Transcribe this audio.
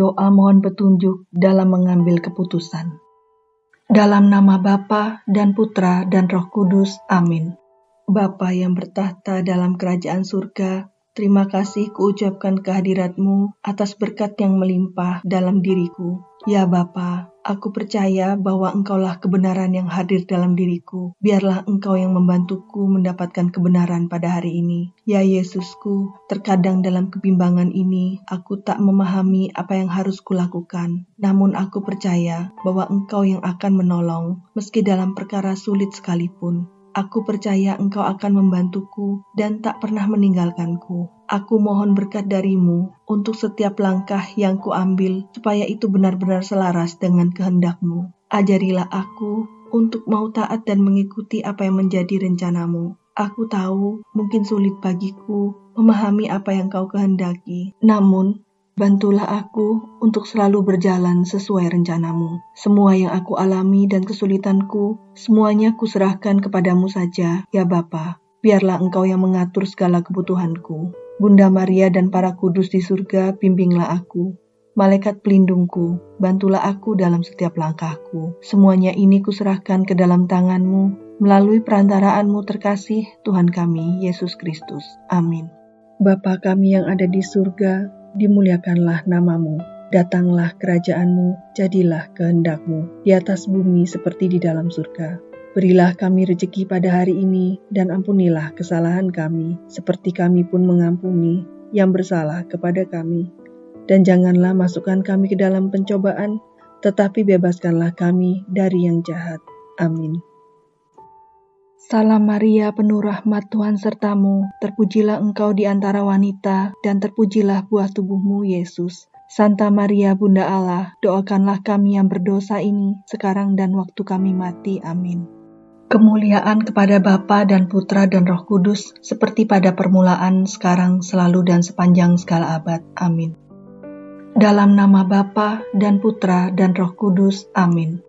doa mohon petunjuk dalam mengambil keputusan. Dalam nama Bapa dan Putra dan Roh Kudus. Amin. Bapa yang bertahta dalam kerajaan surga, terima kasih kuucapkan kehadiratmu atas berkat yang melimpah dalam diriku. Ya Bapa, Aku percaya bahwa Engkaulah kebenaran yang hadir dalam diriku. Biarlah Engkau yang membantuku mendapatkan kebenaran pada hari ini. Ya Yesusku, terkadang dalam kebimbangan ini, aku tak memahami apa yang harus kulakukan. Namun aku percaya bahwa Engkau yang akan menolong, meski dalam perkara sulit sekalipun. Aku percaya Engkau akan membantuku dan tak pernah meninggalkanku. Aku mohon berkat darimu untuk setiap langkah yang kuambil supaya itu benar-benar selaras dengan kehendakmu. Ajarilah aku untuk mau taat dan mengikuti apa yang menjadi rencanamu. Aku tahu mungkin sulit bagiku memahami apa yang kau kehendaki. Namun, Bantulah aku untuk selalu berjalan sesuai rencanamu. Semua yang aku alami dan kesulitanku, semuanya kuserahkan kepadamu saja, ya Bapa. Biarlah engkau yang mengatur segala kebutuhanku. Bunda Maria dan para kudus di surga, bimbinglah aku. Malaikat pelindungku, bantulah aku dalam setiap langkahku. Semuanya ini kuserahkan ke dalam tanganmu, melalui perantaraanmu terkasih, Tuhan kami, Yesus Kristus. Amin. Bapa kami yang ada di surga, dimuliakanlah namamu, datanglah kerajaanmu, jadilah kehendakmu, di atas bumi seperti di dalam surga. Berilah kami rejeki pada hari ini, dan ampunilah kesalahan kami, seperti kami pun mengampuni yang bersalah kepada kami. Dan janganlah masukkan kami ke dalam pencobaan, tetapi bebaskanlah kami dari yang jahat. Amin. Salam Maria, penuh rahmat Tuhan sertamu, terpujilah engkau di antara wanita, dan terpujilah buah tubuhmu, Yesus. Santa Maria, Bunda Allah, doakanlah kami yang berdosa ini, sekarang dan waktu kami mati. Amin. Kemuliaan kepada Bapa dan Putra dan Roh Kudus, seperti pada permulaan, sekarang, selalu, dan sepanjang segala abad. Amin. Dalam nama Bapa dan Putra dan Roh Kudus. Amin.